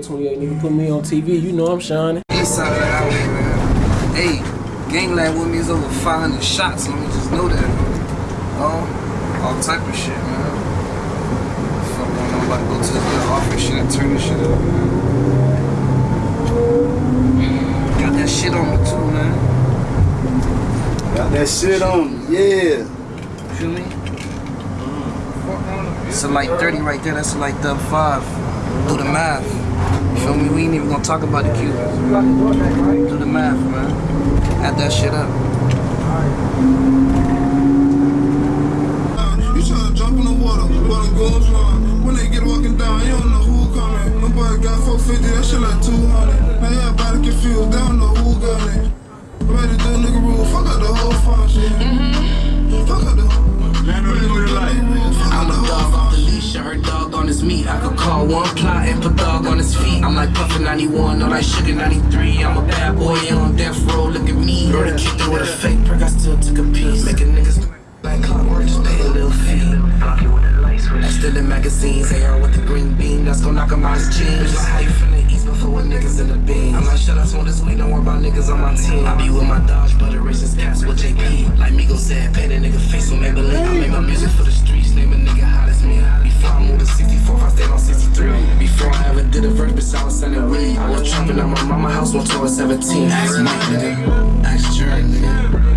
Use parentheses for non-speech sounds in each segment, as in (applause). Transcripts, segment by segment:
28 nigga put me on TV, you know I'm shining. East side of the highway, man. Hey, gangland with me is over 500 shots, let me just know that. Oh, all type of shit, man. Fuck, I'm about to go to the office shit and turn this shit up, man. Got that shit on me too, man. Got that shit on, me, yeah. Feel me? It's a light 30 right there, that's a light dub 5. Do the math. Feel me? We ain't even gonna talk about the Cubans. Do the math, man. Add that shit up. You tryna jump in the water, but it goes wrong. When they get walking down, you don't know who coming. Nobody got 450, that shit like 200. Now everybody confused, they don't know who got it. Ready to do nigga rule, fuck out the whole function. Mm-hmm. Fuck out the I'm a dog off the leash, I heard dog on his meat. I could call one plot and put dog on his feet. I'm like Puffin 91, no like Sugar 93. I'm a bad boy on death row, look at me. Murder kicked her with a fake perk, I still took a piece. Making niggas like clockwork, just pay a little fee. I'm still in magazines, AR with the green beam, that's gon' knock him out his jeans. Bitch, like how you niggas in the beam. I'm like, shut up, smoke this weed, don't worry about niggas on my team. I be with my Dodge, but racist cats with JP. Like Migo said, paint a nigga face with Maybelline. I make my music for the streets, name a nigga hot as me. Before I moved to 64, I stayed on 63. Before I ever did a verse, bitch, I was sending weed. I was trapping at my mama house I was 17. Ask Mike, nigga. Ask Jared, nigga.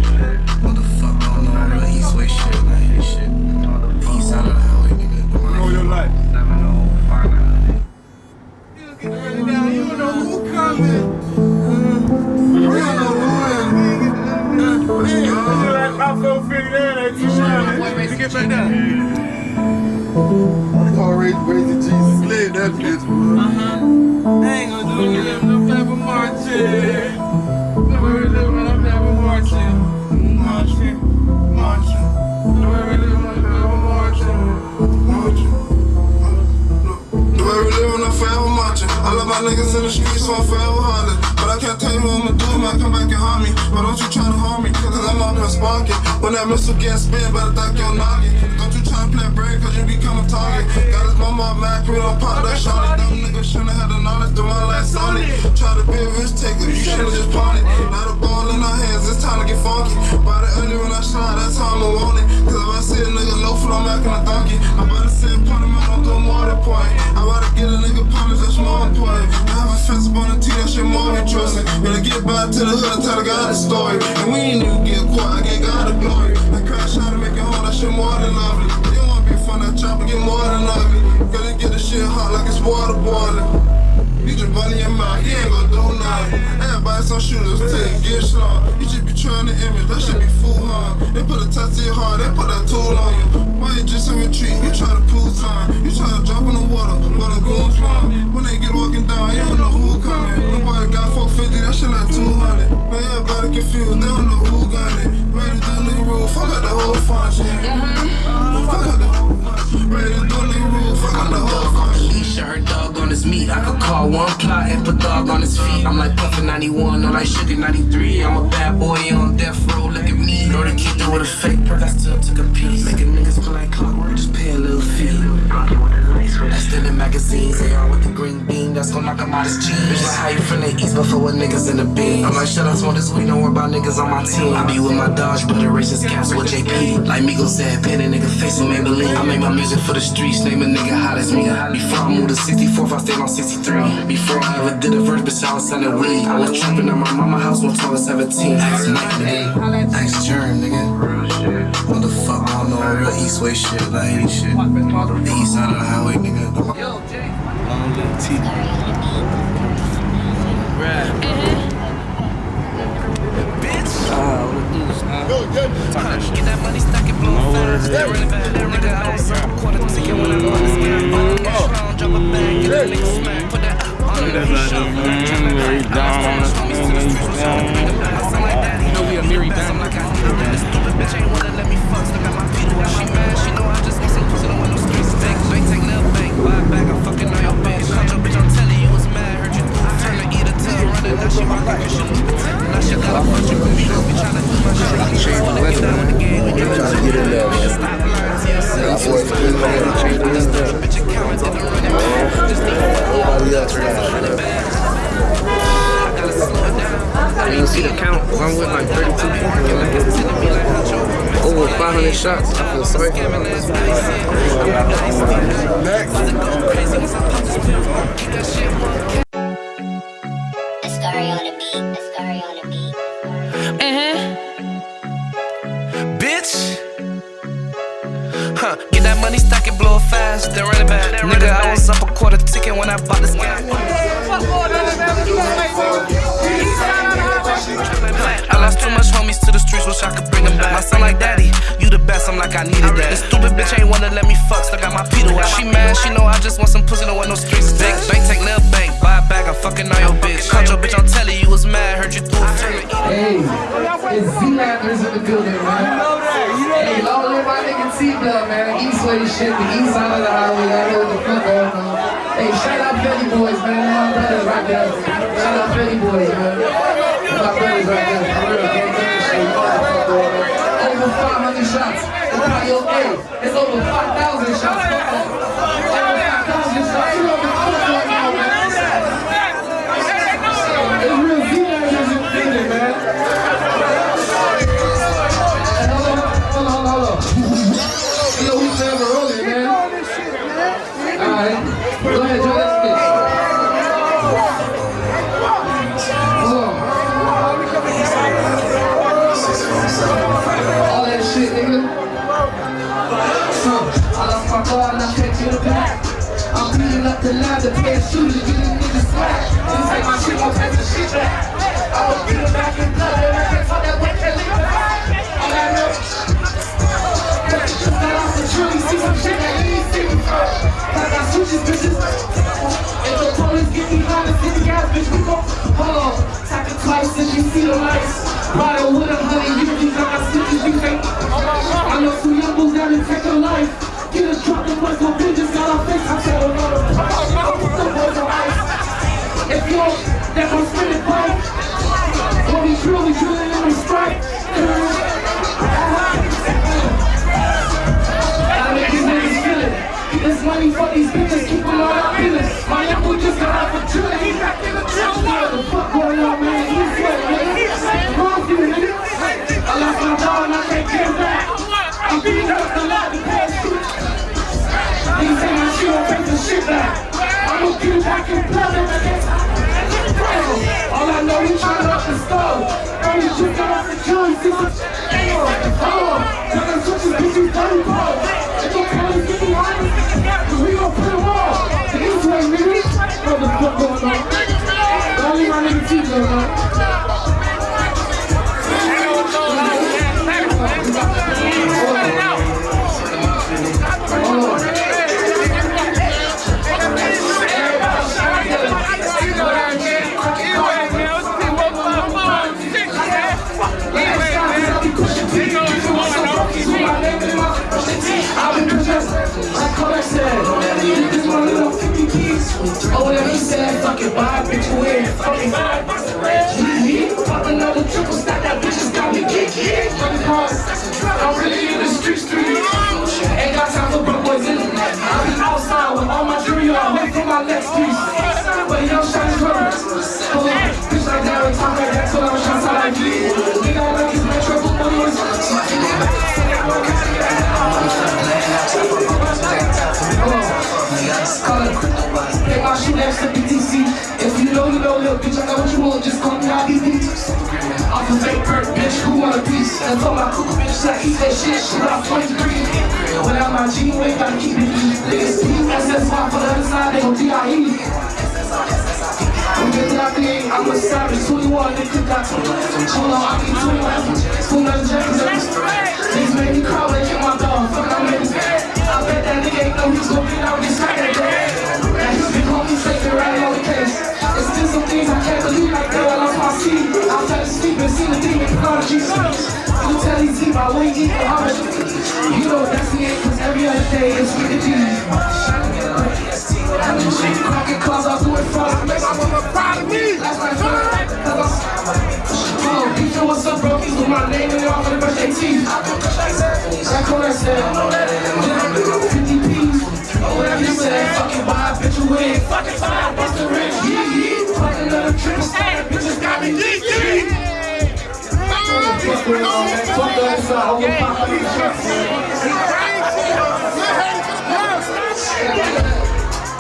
Already raising Jesus led that bitch, bro. I ain't gonna do it. I'm never marching. Never living, I'm never marching. Marching, marching. Never living, I'm never marching. Marching. The living, I'm forever marching. I love my niggas in the streets, so I'm forever hollering. But I can't tell you what I'ma do, man. Come back and harm me. But don't you try to harm me, cause I'm up here sparking. When that missile gets spin, better duck your noggin. Don't you to play brave, cause you become a target. Got his mama mad, we don't pop that shot. Dumb nigga shouldn't have the knowledge to my last on it. Try to be a risk taker, you should've just pawned it. Now the ball in our hands, it's time to get funky. Body early when I shine, that's how I'ma want it. Cause if I see a nigga low foot, I'm acting a donkey. I better send pun him, I don't do more than point. I better get a nigga punished, that's more important. I have a fence up on the T, that shit more than trusting. Better get back to the hood and tell the God the story. And we ain't even get caught, I gave God the glory. I crash out and make it home, that shit more than lovely. You don't wanna be fun, that chop and get more than ugly. Gotta get the shit hot like it's water boiling. You just running your mouth, you ain't gonna do nothing. Everybody some shooters, take get slung. You just be trying to image, that should be fool harm. They put a touch to your heart, they put that tool on you. Why you just in retreat? You try to prove time. You try to jump in the water, but the goons run. When they get walking down, you don't know who coming. Nobody got 450, that shit like 200. Man, everybody confused, they don't know who got it. Ready to do nigga rule, fuck out the whole function. Uh-huh. Fuck out the whole nigga rule, fuck out I'm a dog on the I heard dog on his meat. I could call one plot and put dog on his feet. I'm like Puffin 91, no like Sugar 93. I'm a bad boy on death row, look at me. Know the kid with a fake perk, I still took a piece. Making niggas like clockwork, just pay a little fee. I still in magazines, AR with the green beam, that's gon' knock him out his jeans. Bitch, like how you from the east, but for what niggas in the beam. I'm like, shut up, smoke this weed, don't worry about niggas on my team. I be with my Dodge, but the racist cats with JP. Like Migo said, paint a nigga face with Maybelline. I make my music for the streets, name a nigga hot as me. Before I moved to 64th, I stayed on 63. Before I ever did a verse, bitch, I was selling weed. I was trapping at my mama house when I was 17. Ask Mike, nigga. Ask Germ, nigga. What the fuck going on? Real East Way shit, like shit. The east side of the highway, nigga. Yo, Jay. Long little T. Get that money, on quarter to spin. Strong, drop bag, get that. Put that uh, on the. You know we a I'm I'm stupid bitch ain't wanna let me fuck. Still got my feet she mad. She know I just want some pussy. Buy a bag, I'm fucking on your bitch. Shut your bitch, I'm you was mad. Heard you. Turn the to T. Running, now she rockin' cause she lose the. Now she got a bunch of me. Don't tryna do my shit. She wanna get down with the game. When you try to get in there. Stop lying to yourself. Bitch, account, didn't run it back. Just need to fuck up. I didn't see the count. I'm with like 32 people. Over 500 shots. I feel sorry for them. Ascari right there. Shout out Philly boys, man. My brothers right there. Over 500 shots. It's not your hey, It's over 5,000 beating the line to pay a shooter, getting niggas slack. Just take my shit, won't take the shit back. I was beating back in blood and I can't talk that way, can't leave it back. All that know. Just got off the truly see some shit that you ain't seen before. I switches bitches. If the police get behind us, hit the gas, bitch, we gon' hold on. Tap it twice since you see the lights. Ride with a honey, you think I got stitches, you think. I know some young bulls that done take a life. Get us dropped, the boys gon' bitches got our face. I tell them all the I put some boys on ice. If you don't, that gon' spin it, bro. When we drill, we drilling and we strike. I make these niggas feel it. Get this money for these bitches, keep them all up feeling. My boy just got off a drill, he back in the drill. What the fuck going on, man? He's sweat, nigga. Wrong for you, nigga. I lost my dog and I can't get him back. I'm beating up the lot to pay shit. Niggas say my shit don't take the shit back. I'm gonna get it back and I can't. All I know, we tryna up the stove. Girl, you just got off the jury, see some Hold on, tell them switches, bitch, you dirty bro. If your get behind us, we gon' put them all. The east way. What the fuck going on? Don't leave my nigga T-Blood, man. Oh, then he said, fucking buy bitch away. Fucking buy a bitch away. Pop another triple stack, that bitch just got me geeky. Fucking cars, I'm really in the street, street. Ain't got time for broke boys in it. I be outside with all my jewelry on, wait for my next piece. But don't shine his rubber. Bitch like that, and talk like that, so I'm trying to like. Nigga, I like his metro, but money is. Take my shoe next to BTC. If you know, you know, little bitch, I know what you want, just call me IDB. Off of Big Perk, bitch, who want a piece? And told my cuckoo bitch, like, eat that shit, off 23. Without my G, you ain't gotta keep it. Niggas PSSY for the other side, they gon' DIE. I'm getting out I'm a savage, 21, they could got Hold on, I need 21, school another jackets. These make me when they I bet that nigga know he's gonna get out this night that day. Now he's been homie taking right on the case. It's still some things I can't believe, like girl, I lost my seat. I fell asleep and seen the demon prodigy. You tell deep, I wait deep for how You know that's the end, cause every other day is with the G. I'm in shit, cracking cars, I'll do it. Make my mama proud of me. That's cause I'm Oh, picture what's up, bro? With my name it all for the birthday teeth. That corner said, 50 P's. whatever you say. Fucking wild, bitch, you win. Fucking fine, bust the rich. Yeah, yeah. Fucking little trick. Bitches got me geek, geek. Fuck that. Fuck that. Respect that. I got that like solid That like I. I need that. Fuck fuck, don't fuck that fuck. I ain't ain't gonna fuck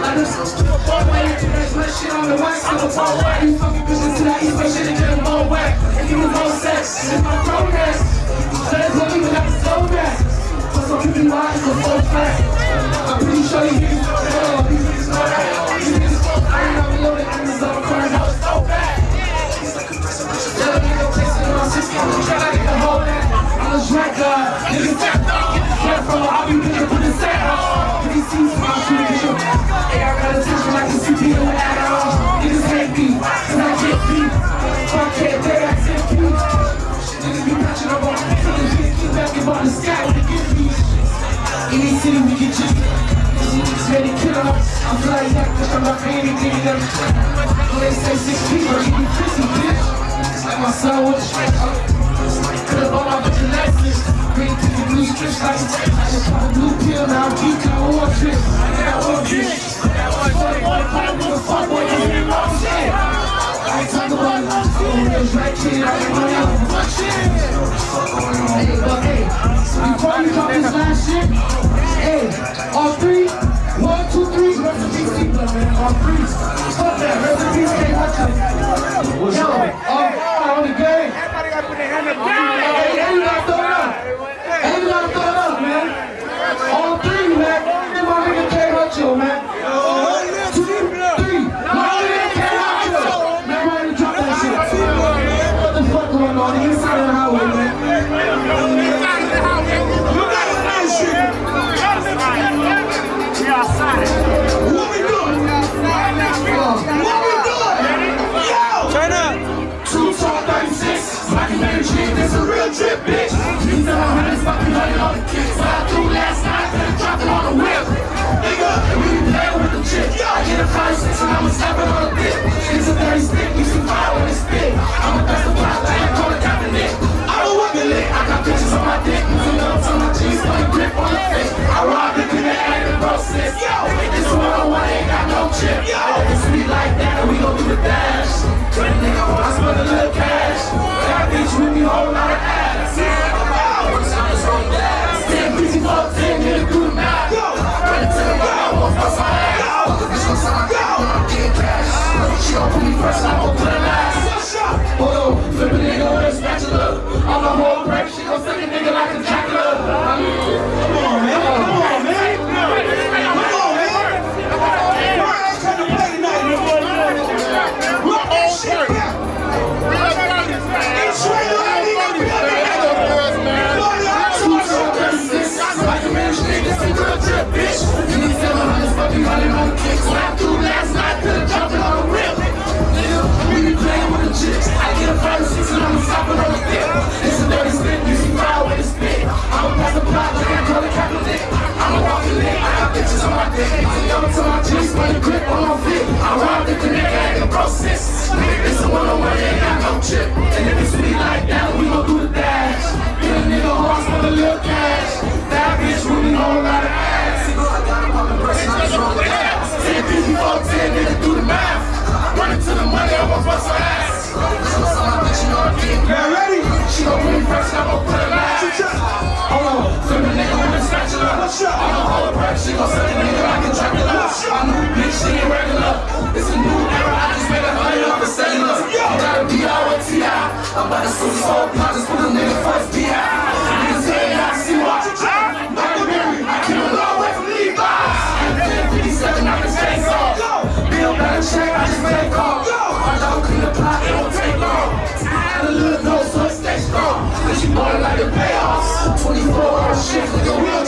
I the. I'm a ball whack. You fucking bitches that east, but shit and get them all whack. And give them sex. It's my progress. Let's look even like a slow back. For some people, why it's a full fact. I'm pretty sure you niggas know that. These niggas know that. These niggas fuck. I ain't never loaded. I'm just on the current house. So bad. Let a nigga place it on 60. I'm trying to get a hold paying anything to they say six people, you be kissy, bitch. Like my son with a up. Could've bought my bitch a Lexus. Green ticket, blue strips like I just pop a blue pill, now I'm geek, I want trip. I got one bitch. Fuck boy, fuck boy, fuck boy, you hear wrong shit. I ain't talking about it. I'm a drag kid, I ain't running out of fuck shit. Hey, but hey, before we drop this last shit, hey, all three, one, two, three, rest in peace, people, man, all three. Fuck that, in peace, K. Hutchins. Yo, on the game. Everybody got to put their hand up. A five and I'ma slap it on the bit. It's a 30 stick, you see fire when it's spit. I'm a best of five, I call it Kaepernick. I don't want the lick, I got bitches on my dick. Moving up on my put a grip on the face. I robbed the connect and the process. Yo, this one on one ain't got no chip. Yo, it's sweet like that, and we gon' do the dash. A nigga I spend a little cash. Got bitch with me, whole lot of ass. I threw last night, could've jumped on the. Nigga, we be playing with the chicks. I get a five and I'ma stop it on the dip. It's a dirty stick, you see with a spit. I'ma pass the block like I call it Kaepernick. I'ma walk the lick, I got bitches on my dick. I'ma to my jeans, put a grip on my fit. I robbed the connect, I ain't the process. It's a one-on-one, ain't got no chip. And if it's sweet like that, we gon' do the dash. Spatula. I'm a whole break, she gon' suck a nigga like a Dracula. I new bitch, she ain't regular. It's a new era, I just made a hundred off the cellular. Gotta be out with T.I. I'm about to sue this whole plot, just put a nigga first B.I. Niggas say I see why. Berry, I came a long way from Levi's. 57 out the chain saw. Bill check, I just made a call. My dog the plot, it won't take long. Add a little dose so it stay strong. You know it like the payoffs. 24 hour shift, nigga, we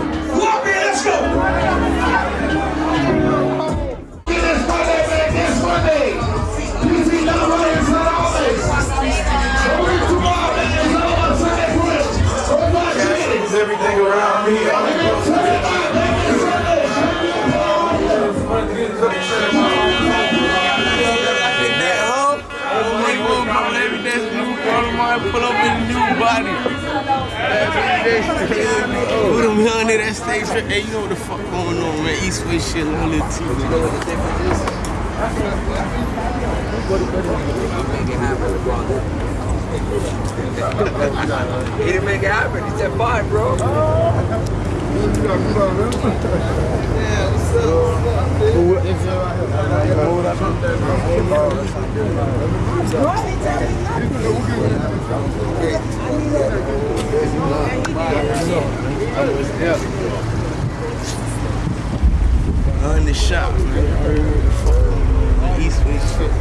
Put them that stage. Hey, you know what the fuck going on, man? East West shit, little little T. You know what the difference is? He didn't make it happen. He said, bye, bro. In the shop, man. East West shit.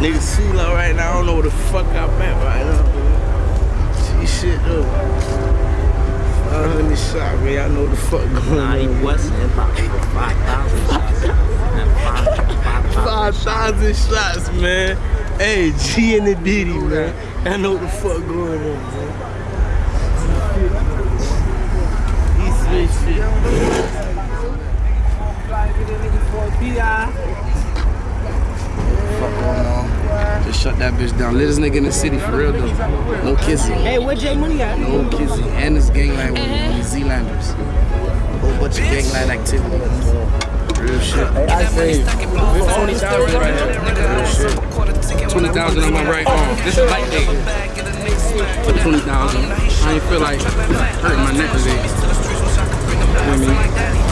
Nigga Sula right now, I don't know where the fuck I'm at right now. See shit though. Uh, I'm in man. Y'all know the fuck going Nah, he on. wasn't about 5,000 shots. 5,000 5,000 shots, man. Hey, G and the Diddy, man. I know what the fuck going on, man. East West shit. Fuck going on. Just shut that bitch down. Let this nigga in the city for real though. No kissing. Hey, where J Money at? No kissing. And this gangland with with these Zealanders. Whole bunch of gangland activity. Real shit. I say, 20,000 right here. Real shit. 20,000 on my right arm. This is light day. For 20,000. I ain't feel like hurting my neck today. You know what I mean?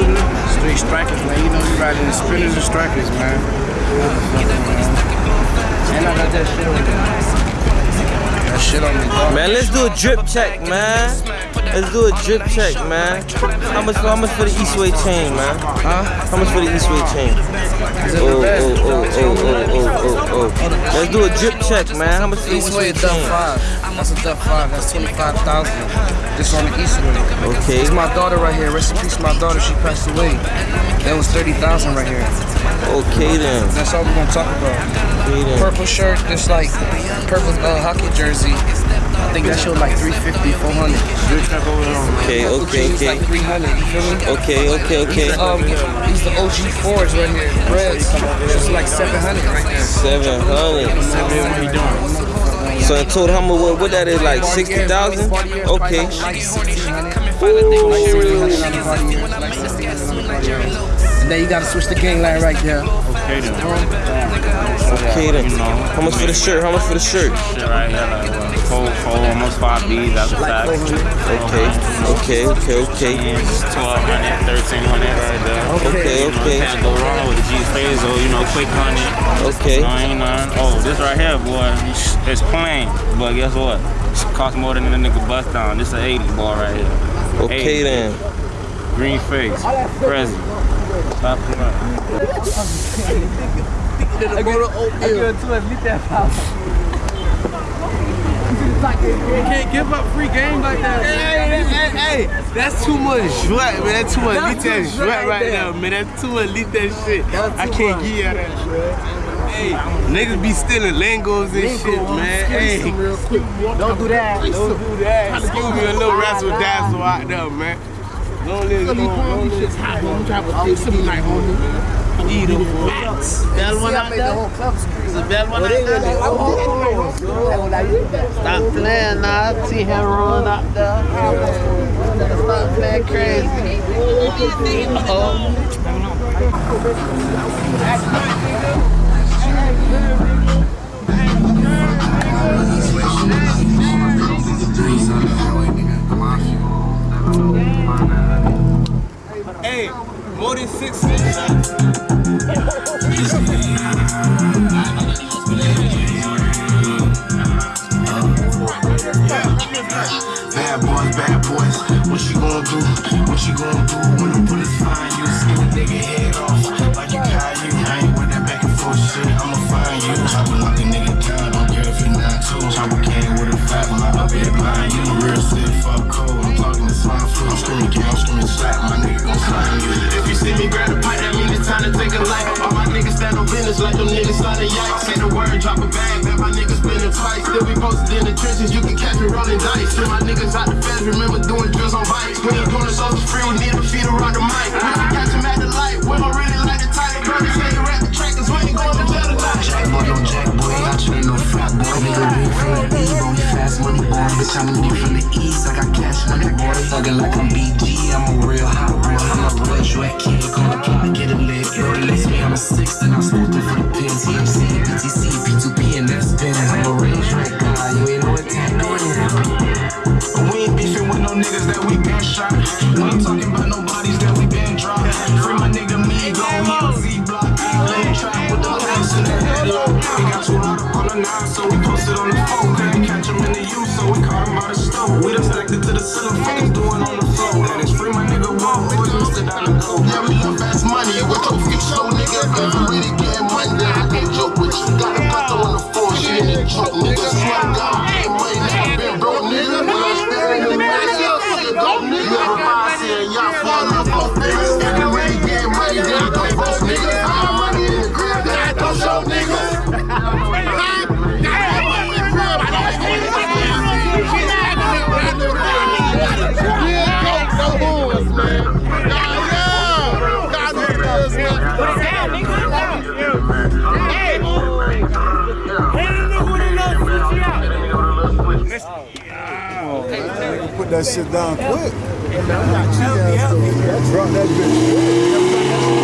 Straight strikers, man. You know you riding the spinners and strikers, man. And I got that shit on me. That shit on me, dog. Man, let's do a drip check, man. Let's do a drip check, man. How much? How much for the Eastway chain, man? Huh? How much for the Eastway chain? Is Oh, oh, oh, oh, oh, oh, oh, oh. Let's do a drip check, man. How much for the Eastway Eastway chain? five. That's a dub five. That's twenty-five thousand. Just on the Eastway. Okay. This is my daughter right here. Rest in peace, my daughter. She passed away. That was thirty thousand right here. Okay then. That's all we're gonna talk about. Okay then. Purple shirt, this like purple uh, hockey jersey. I think that showed like 350, 400. Okay, Purple okay, jeans okay. like 300. You feel me? Okay, okay, okay. Um, these the OG fours right here. Reds. It's like 700 right there. Seven hundred. So in total, how much? What, what that is like? Sixty thousand? Okay. And then you gotta switch the gang line right there. Okay then. Okay then. How much for the shirt? How much for the shirt? Shit right here, like what, four, four, almost five B's after tax. Okay, okay, okay, okay. Yeah, 1200, 1300 right uh, there. Okay, You know, okay. can't go wrong with the G Phase or, you know, quick honey. Okay. No, ain't none. Oh, this right here, boy, it's plain. But guess what? It costs more than the nigga bust down. This a 80 ball right here. Okay 80. then. Green face. Present. Stop You can't give up free game like that. Hey, hey, hey, that's too much sweat, man. That's too much elite too sweat right there. now, man. That's too much elite that shit. I can't much. give you that shit. Hey, niggas be stealing lingos and shit, man. Hey, Don't do that. don't do that. Excuse me, a little razzle dazzle out there, man. Don't let don't, don't let I'm trying to take some night on beautiful acts. Bell one out there? The bell one? Stop playing now. I see him rolling out there. Stop playing crazy. Uh oh. That's my nigga. 46. (laughs) on like them niggas signing yikes. Say the word, drop a bag. Bet my niggas spinning twice. Still be posted in the trenches. You can catch me rolling dice. Send my niggas out the feds. Remember doing drills on bikes. We ain't doing the soldiers free. We need a feet around the mic. We can catch him at the light. We don't really like the title. Brothers say you rap the track. Cause we ain't going to jail tonight. Jack boy, don't jack boy. You ain't no fat boy. Nigga, we from the E, boy. Fast money boy. Bitch, I'm new from the East. I got cash money boy. Thuggin' like I'm BG. I'm a Put that shit down quick. Drop that bitch.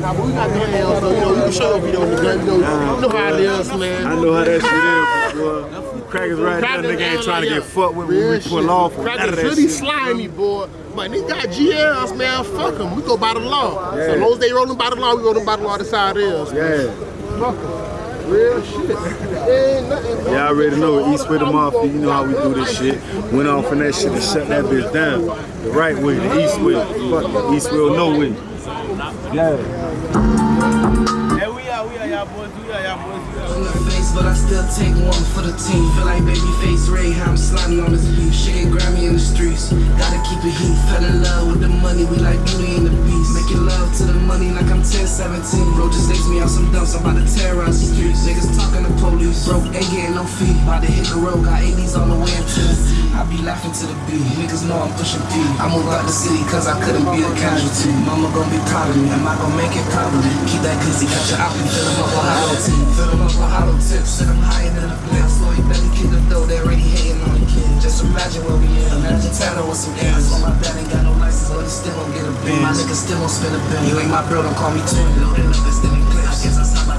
Nah, but we got the hands, so you know, you can show the video in the gun. You know, you know how it is, man. I know how that shit is, boy. Crackers right there, nigga ain't trying to get fucked with when we pull off. None of Crackers that really slimy, boy. But they got GLs, man. Fuck them. We go by the law. So Yeah. long as they rolling by the law, we rolling by the law. That's how it is. Yeah. Fuck them. Real shit. (laughs) Y'all already know East with the Mafia, you know how we do this shit. Went off in that shit and shut that bitch down. The right way, the east way. Fuck. East will no way. Yeah. We the face, but I still take one for the team. Feel like baby face Ray, how I'm sliding on this beat. Shit get grimy in the streets. Gotta keep it heat. Fell in love with the money, we like beauty and the beast. Making love to the money like I'm 10, 17. Bro, just lace me out some dumps, I'm about to terrorize the streets. Niggas talking to police. Broke, ain't getting no fee. About to hit the road, got 80s on the way into the I be laughing to the beat. Niggas know I'm pushing P. I moved out the city cause I couldn't be a casualty. Mama gon' be proud of me. Am I gon' make it probably? Keep that glizzy, got your out and hollow tips. Sit 'em higher than a door, they already hating on the. Just imagine where we in. Imagine with some ends. On my dad ain't got no license. but still gon' get a bill. My niggas still gon' spend a bill. You ain't my bro, don't call me twin. Loaded up and still in clips. I guess I my.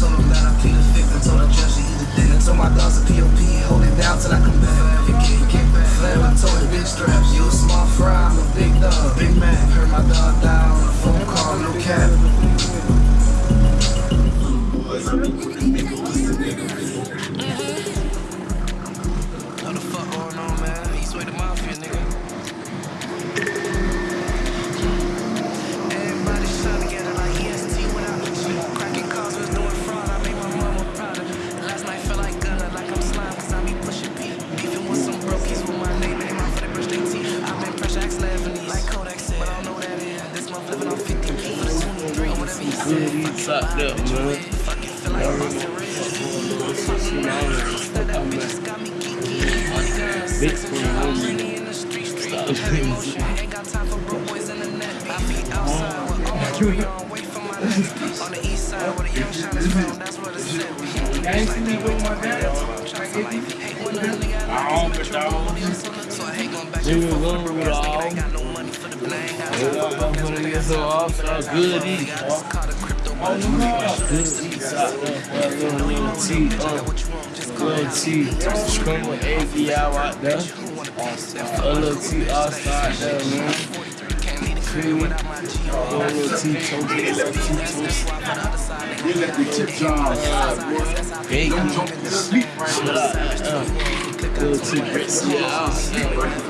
Told him that I plead the fifth and told the judge eat a dick. And told my dogs POP, hold it down till I come back. Forever get, back. Told the straps. You a small fry, I'm a big dog. Big man. Heard my on a phone call, no cap. A top up, little T, uh, little T, screaming AV out there. A little T all-star out there, man. Me? A little T toast, little T toast. You let the chips drop. Bacon. Sleep right now. Uh, Little T grits, yeah.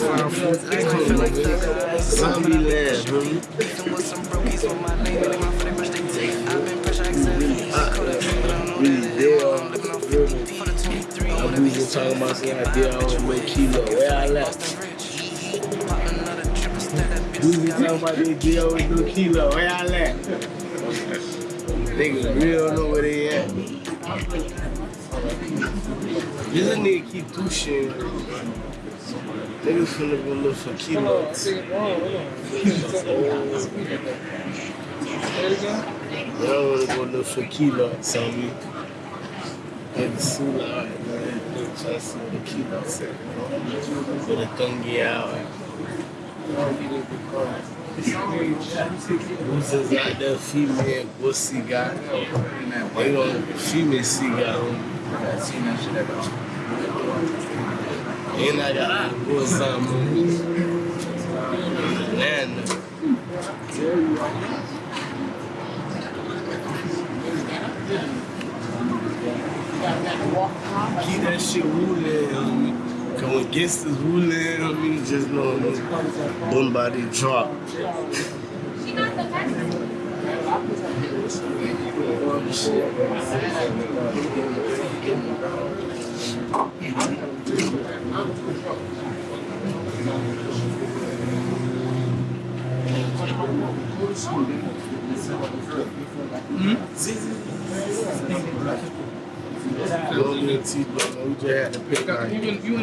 Zombie land, homie. I was just talking about some idea on way kilo. Where I left. We was talking about this deal with no kilo. Where left. Niggas don't know where they at. This nigga keep pushing. Niggas finna go look for kilos. Y'all wanna go look for kilos on me. The sula out, man. What the at. Where the tongue out. Who's out there female pussy guy? They don't female cigar And I got a boy something on me. Nana. Keep that shit rolling. Cause when gangsters rolling, homie, just know homie, somebody drop.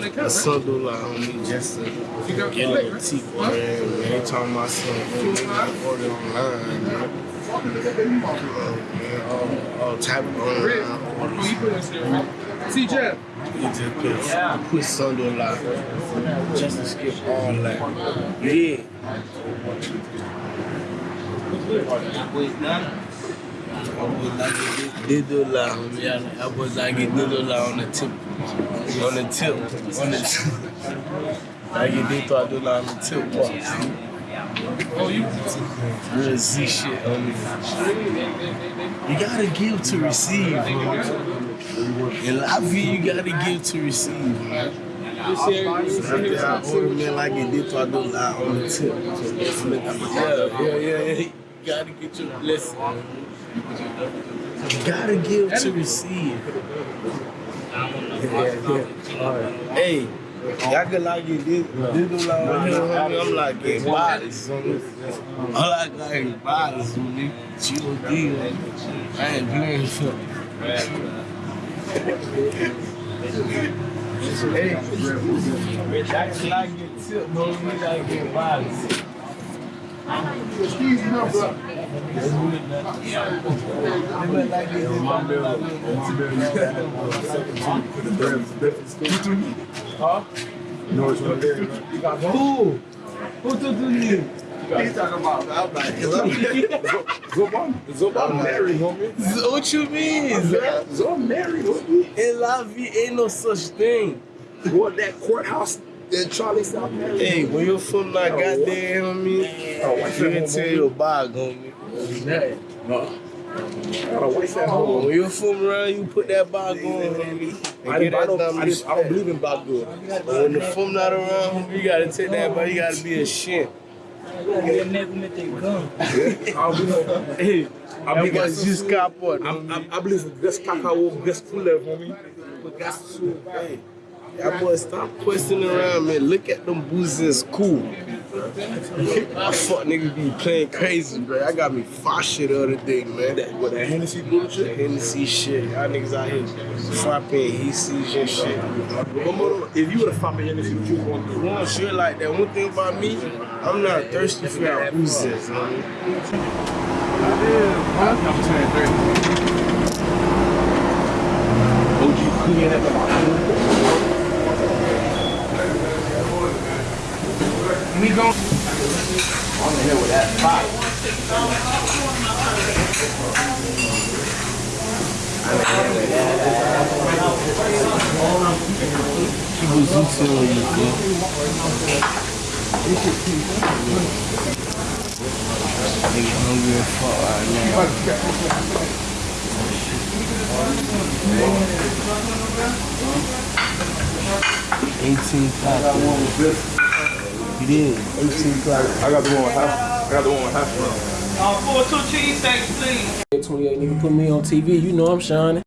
Like a Sunday on me just to get a little tea for him. Man, they talking about something, online. Type of. See, Jeff. You just put, put Sunday live just to skip all that. Yeah. Wait, now. Didola, homie. I was like get didola on the tip, on the tip, on the tip. I get didola on the tip. Oh, you. Real Z shit. You gotta give to receive, homie. In life, you gotta give to receive. After I order me like it did, I do lie on the tip. Yeah, yeah, yeah, yeah. You gotta get your blessing. You gotta give to receive. Yeah, yeah. All right. Hey, Y'all could like it, this, this do like right here, homie. I'm like getting bodies, homie. I like getting bodies, homie. G.O.D. I ain't playing for Hey, I can like get tipped, homie. I like getting bodies. Excuse me, bro. Huh? No, it's not there. Who? Who the knee? He's talking about. I'm like, Zoban. Zoban married, homie. What you mean? Zoban married, homie. In La Vie ain't no such thing. What that courthouse in Charlie South married? Hey, when you're from that goddamn homie, you home, tell your bag, homie. No. I got a white at home. When you're from around, you put that bag on, homie. And I, didn't, I, don't, I, just, I don't believe in black good. But when the film not around, you gotta take that bag. You gotta be a shit. I don't believe Hey, I that believe was just capot, I, homie. I, I believe in gas cacao, gas full level, homie. But gas too. Hey, that boy, stop questioning around, man. Look at them boozers, cool. I fuck niggas be playing crazy, bro. I got me far shit the other day, man. That, what, that Hennessy bullshit? Hennessy shit. Y'all niggas out here frapping he sees and shit. If you would have found me Hennessy, what you going to do? One shit like that. One thing about me, I'm not thirsty for y'all boozers, man. OG clean at the We gon' On the hill with that in when you feel. Nigga hungry fuck right now. You did. Eighteen o'clock. I got the one with half. I got the one with half. Uh, four two cheesesteaks, please. 28 nigga put me on TV, you know I'm shining.